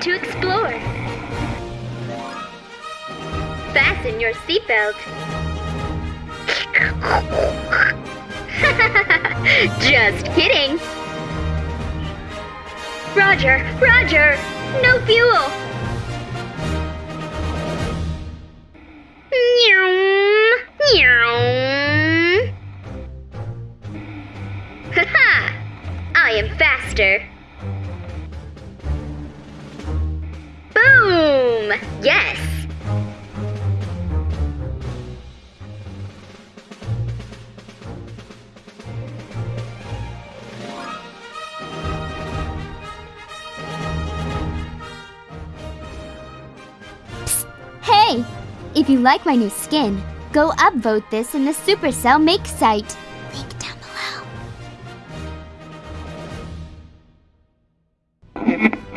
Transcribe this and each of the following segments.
to explore. Fasten your seatbelt. Just kidding. Roger, Roger, no fuel. Meow. Haha! I am faster. Yes! Hey! If you like my new skin, go upvote this in the Supercell Make site. Link down below.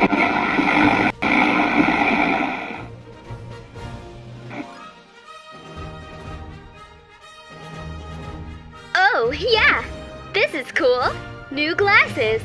Oh, yeah! This is cool! New glasses!